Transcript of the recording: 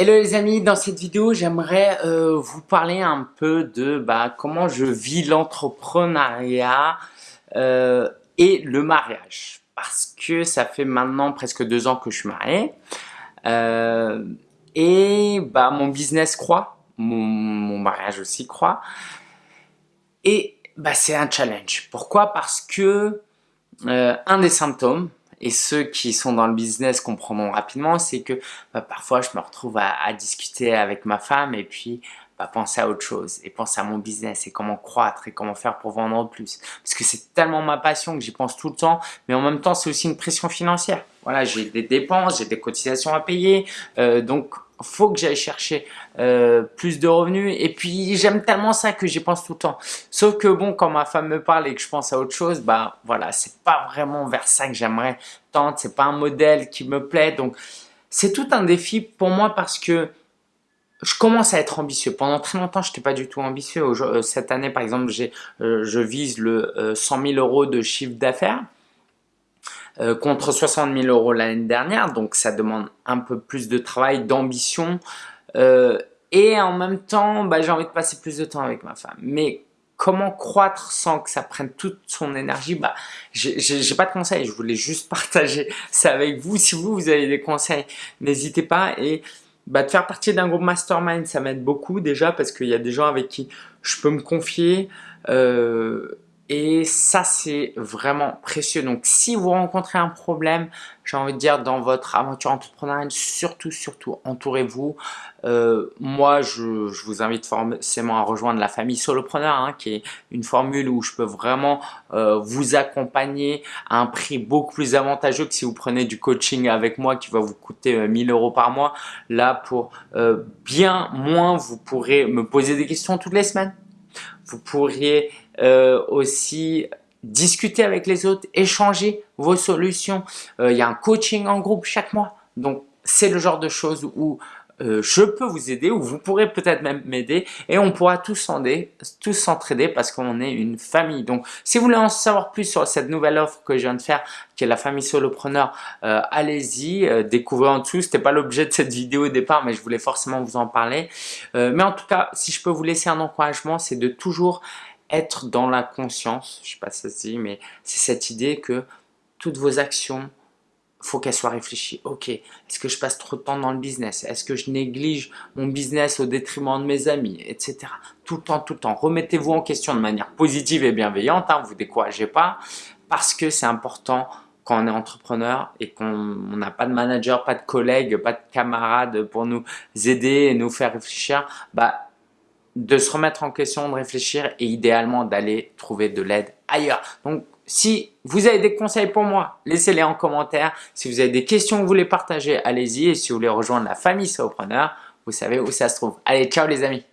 Hello les amis, dans cette vidéo j'aimerais euh, vous parler un peu de bah, comment je vis l'entrepreneuriat euh, et le mariage. Parce que ça fait maintenant presque deux ans que je suis marié. Euh, et bah, mon business croît, mon, mariage aussi croît. Et bah, c'est un challenge. Pourquoi? Parce que un des symptômes et ceux qui sont dans le business comprendront rapidement, c'est que bah, parfois je me retrouve à, discuter avec ma femme et puis bah, penser à autre chose et penser à mon business et comment croître et comment faire pour vendre plus. Parce que c'est tellement ma passion que j'y pense tout le temps, mais en même temps c'est aussi une pression financière. Voilà, j'ai des dépenses, j'ai des cotisations à payer, euh, donc faut que j'aille chercher euh, plus de revenus et puis j'aime tellement ça que j'y pense tout le temps sauf que bon quand ma femme me parle et que je pense à autre chose bah voilà c'est pas vraiment vers ça que j'aimerais tendre c'est pas un modèle qui me plaît donc c'est tout un défi pour moi parce que je commence à être ambitieux. Pendant très longtemps, je n'étais pas du tout ambitieux. Euh, cette année, par exemple, euh, je vise le 100 000 euros de chiffre d'affaires. Euh, contre 60 000 euros l'année dernière, donc ça demande un peu plus de travail, d'ambition, euh, et en même temps, bah, j'ai envie de passer plus de temps avec ma femme. Mais comment croître sans que ça prenne toute son énergie? Bah, J'ai pas de conseils, je voulais juste partager ça avec vous. Si vous, vous avez des conseils, n'hésitez pas. Et bah, de faire partie d'un groupe mastermind, ça m'aide beaucoup déjà parce qu'il y a des gens avec qui je peux me confier. Euh, et ça, c'est vraiment précieux. Donc, si vous rencontrez un problème, j'ai envie de dire, dans votre aventure entrepreneuriale, surtout, surtout, entourez-vous. Euh, moi, je, vous invite forcément à rejoindre la famille Solopreneur, hein, qui est une formule où je peux vraiment euh, vous accompagner à un prix beaucoup plus avantageux que si vous prenez du coaching avec moi qui va vous coûter 1000 euh, euros par mois. Là, pour bien moins, vous pourrez me poser des questions toutes les semaines. Vous pourriez euh, aussi discuter avec les autres, échanger vos solutions. Euh, il y a un coaching en groupe chaque mois. Donc, c'est le genre de choses où euh, je peux vous aider ou vous pourrez peut-être même m'aider et on pourra tous s'entraider parce qu'on est une famille. Donc, si vous voulez en savoir plus sur cette nouvelle offre que je viens de faire, qui est la famille solopreneur, euh, allez-y, euh, découvrez en dessous. C'était pas l'objet de cette vidéo au départ, mais je voulais forcément vous en parler. mais en tout cas, si je peux vous laisser un encouragement, c'est de toujours être dans la conscience, je sais pas si ça dit, mais c'est cette idée que toutes vos actions, faut qu'elle soit réfléchie. Ok, est-ce que je passe trop de temps dans le business? Est-ce que je néglige mon business au détriment de mes amis? Etc. Tout le temps, tout le temps. Remettez-vous en question de manière positive et bienveillante. Hein, vous découragez pas parce que c'est important quand on est entrepreneur et qu'on n'a pas de manager, pas de collègues, pas de camarades pour nous aider et nous faire réfléchir, bah, de se remettre en question, de réfléchir et idéalement d'aller trouver de l'aide ailleurs. Donc, si vous avez des conseils pour moi, laissez-les en commentaire. Si vous avez des questions que vous voulez partager, allez-y. Et si vous voulez rejoindre la famille Sopreneur, vous savez où ça se trouve. Allez, ciao les amis